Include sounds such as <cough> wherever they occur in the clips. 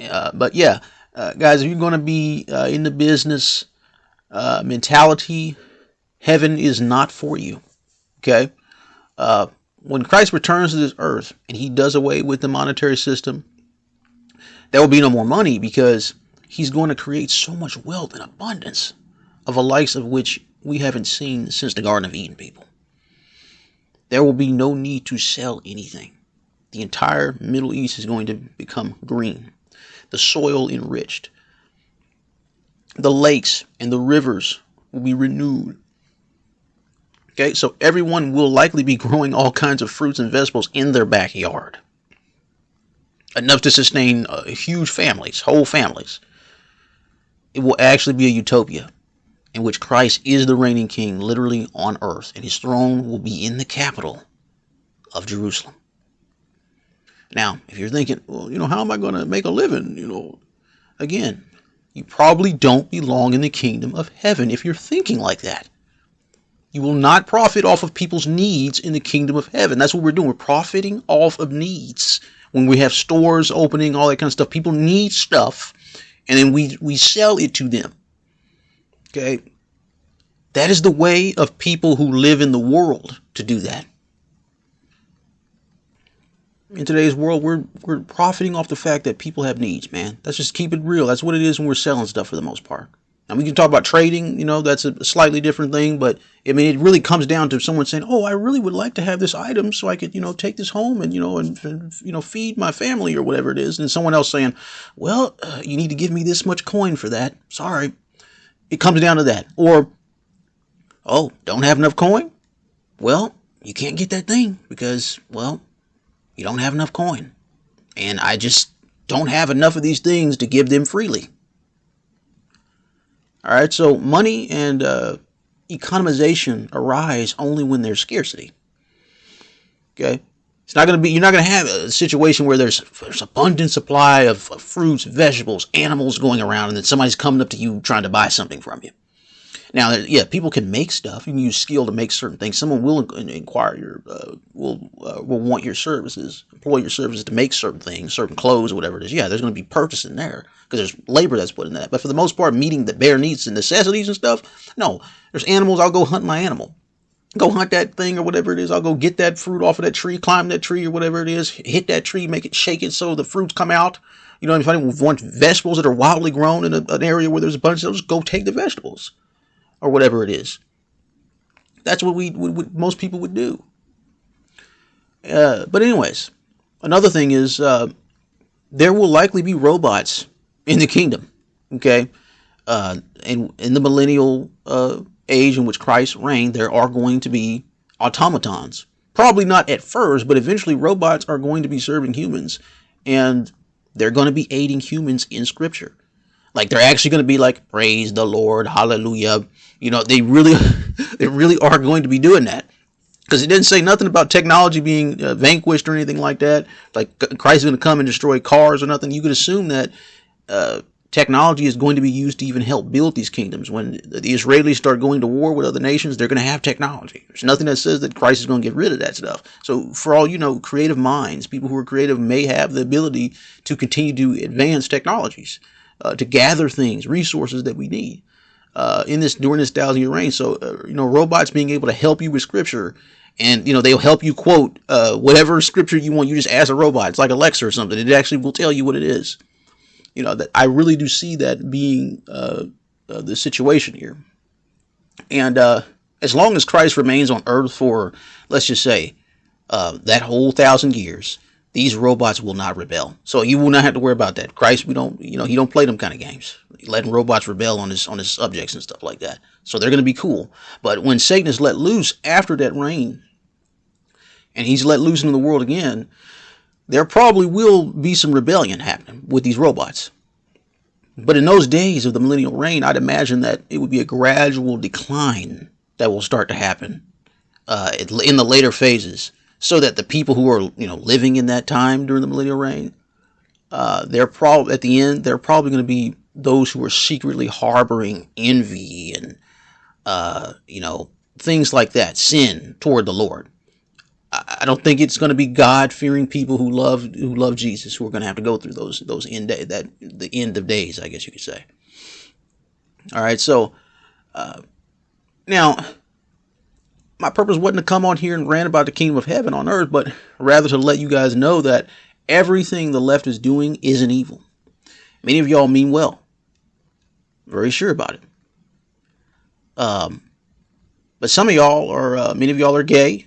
Uh, but yeah, uh, guys, if you're going to be uh, in the business uh, mentality, heaven is not for you. Okay? Uh, when Christ returns to this earth and he does away with the monetary system, there will be no more money because he's going to create so much wealth and abundance of a likes of which we haven't seen since the Garden of Eden, people. There will be no need to sell anything. The entire Middle East is going to become green, the soil enriched, the lakes and the rivers will be renewed. Okay, so everyone will likely be <laughs> growing all kinds of fruits and vegetables in their backyard. Enough to sustain uh, huge families, whole families. It will actually be a utopia in which Christ is the reigning king literally on earth, and his throne will be in the capital of Jerusalem. Now, if you're thinking, well, you know, how am I going to make a living? You know, again, you probably don't belong in the kingdom of heaven if you're thinking like that. You will not profit off of people's needs in the kingdom of heaven. That's what we're doing. We're profiting off of needs. When we have stores opening, all that kind of stuff, people need stuff, and then we, we sell it to them. Okay? That is the way of people who live in the world to do that. In today's world, we're we're profiting off the fact that people have needs, man. Let's just keep it real. That's what it is when we're selling stuff for the most part. And we can talk about trading, you know, that's a slightly different thing, but I mean, it really comes down to someone saying, "Oh, I really would like to have this item so I could, you know, take this home and you know, and, and you know, feed my family or whatever it is," and someone else saying, "Well, uh, you need to give me this much coin for that." Sorry, it comes down to that. Or, oh, don't have enough coin? Well, you can't get that thing because, well, you don't have enough coin. And I just don't have enough of these things to give them freely. All right, so money and uh, economization arise only when there's scarcity. Okay, it's not going to be. You're not going to have a situation where there's there's abundant supply of, of fruits, vegetables, animals going around, and then somebody's coming up to you trying to buy something from you. Now, yeah, people can make stuff. You can use skill to make certain things. Someone will inquire your, uh, will uh, will want your services, employ your services to make certain things, certain clothes, or whatever it is. Yeah, there's going to be purchasing there because there's labor that's put in that. But for the most part, meeting the bare needs and necessities and stuff, no. There's animals. I'll go hunt my animal go hunt that thing or whatever it is. I'll go get that fruit off of that tree, climb that tree or whatever it is, hit that tree, make it shake it so the fruits come out. You know, if I want vegetables that are wildly grown in a, an area where there's a bunch of those, go take the vegetables or whatever it is. That's what we what, what most people would do. Uh, but anyways, another thing is uh, there will likely be robots in the kingdom. Okay, uh, in in the millennial uh, age in which Christ reigned, there are going to be automatons. Probably not at first, but eventually robots are going to be serving humans and they're going to be aiding humans in scripture. Like they're actually going to be like, praise the Lord, hallelujah. You know, they really, <laughs> they really are going to be doing that because it didn't say nothing about technology being uh, vanquished or anything like that. Like Christ is going to come and destroy cars or nothing. You could assume that uh, technology is going to be used to even help build these kingdoms. When the Israelis start going to war with other nations, they're going to have technology. There's nothing that says that Christ is going to get rid of that stuff. So, for all you know, creative minds, people who are creative may have the ability to continue to advance technologies, uh, to gather things, resources that we need. Uh, in this during this thousand year reign, so uh, you know robots being able to help you with scripture, and you know they'll help you quote uh, whatever scripture you want. You just ask a robot. It's like Alexa or something. It actually will tell you what it is you know that I really do see that being uh, uh, the situation here. And as long as Christ remains on earth for, let's just say, that whole thousand years, these robots will not rebel. So you will not have to worry about that. Christ, we don't, you know, he don't play them kind of games. Letting robots rebel on his on his subjects and stuff like that. So they're going to be cool. But when Satan is let loose after that reign, and he's let loose into the world again, there probably will be some rebellion happening with these robots. But in those days of the millennial reign, I'd imagine that it would be a gradual decline that will start to happen uh, in the later phases, so that the people who are you know living in that time during the millennial reign, uh, they're probably at the end they're probably going to be those who are secretly harboring envy and uh, you know things like that, sin toward the Lord I don't think it's going to be God fearing people who love who love Jesus who are going to have to go through those those end day, that the end of days, I guess you could say. All right, so uh, now my purpose wasn't to come on here and rant about the kingdom of heaven on earth, but rather to let you guys know that everything the left is doing isn't evil. Many of y'all mean well, very sure about it. Um, but some of y'all are, uh, many of y'all are gay.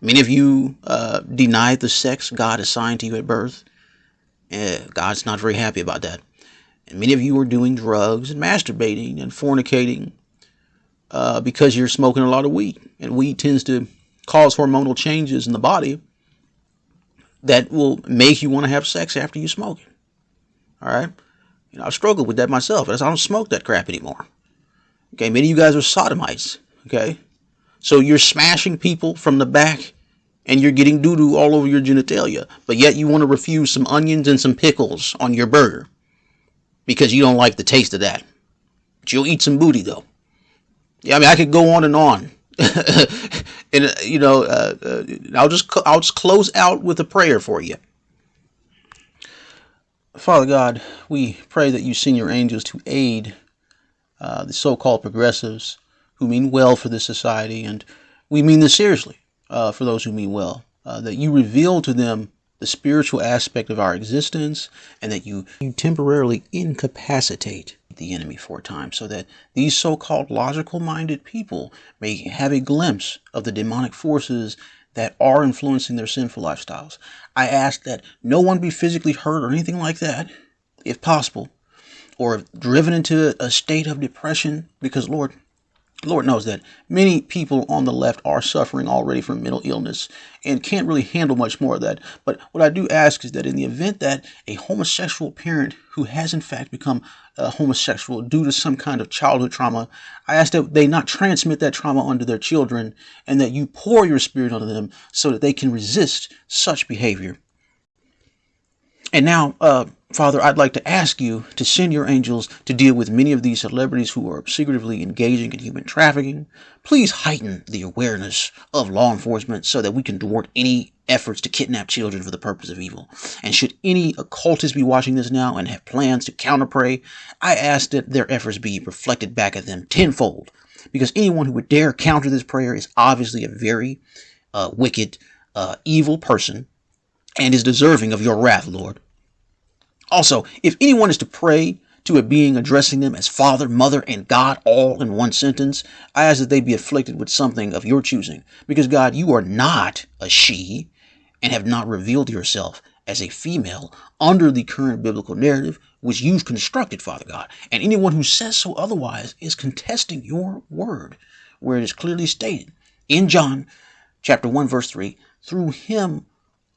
Many of you uh, deny the sex God assigned to you at birth. Eh, God's not very happy about that. And many of you are doing drugs and masturbating and fornicating uh, because you're smoking a lot of weed. And weed tends to cause hormonal changes in the body that will make you want to have sex after you smoke it. All right? You know, I've struggled with that myself. I don't smoke that crap anymore. Okay, many of you guys are sodomites. Okay? So you're smashing people from the back and you're getting doo doo all over your genitalia, but yet you want to refuse some onions and some pickles on your burger because you don't like the taste of that. But you'll eat some booty though. Yeah, I mean, I could go on and on. <laughs> and uh, you know, uh, uh, I'll just I'll just close out with a prayer for you. Father God, we pray that you send your angels to aid uh, the so-called progressives who mean well for this society, and we mean this seriously for those who mean well. That you reveal to them the spiritual aspect of our existence, and that you, you temporarily incapacitate the enemy for a time, so that these so-called logical-minded people may have a glimpse of the demonic forces that are influencing their sinful lifestyles. I ask that no one be physically hurt or anything like that, if possible, or driven into a state of depression, because Lord, Lord knows that many people on the left are suffering already from mental illness and can't really handle much more of that. But what I do ask is that in the event that a homosexual parent who has in fact become a homosexual due to some kind of childhood trauma, I ask that they not transmit that trauma onto their children and that you pour your spirit onto them so that they can resist such behavior. And now, uh, Father, I'd like to ask you to send your angels to deal with many of these celebrities who are secretively engaging in human trafficking. Please heighten the awareness of law enforcement so that we can thwart any efforts to kidnap children for the purpose of evil. And should any occultists be watching this now and have plans to counterpray, I ask that their efforts be reflected back at them tenfold. Because anyone who would dare counter this prayer is obviously a very uh, wicked, uh, evil person and is deserving of your wrath, Lord. Also, if anyone is to pray to a being addressing them as Father, Mother, and God all in one sentence, I ask that they be afflicted with something of your choosing. Because, God, you are not a she and have not revealed yourself as a female under the current biblical narrative which you've constructed, Father God. And anyone who says so otherwise is contesting your word, where it is clearly stated in John chapter 1, verse 3 through him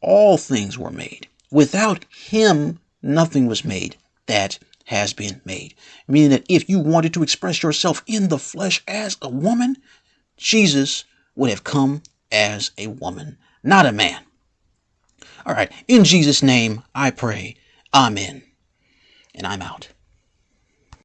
all things were made. Without him, nothing was made that has been made. Meaning that if you wanted to express yourself in the flesh as a woman, Jesus would have come as a woman, not a man. All right, in Jesus' name I pray. Amen. And I'm out.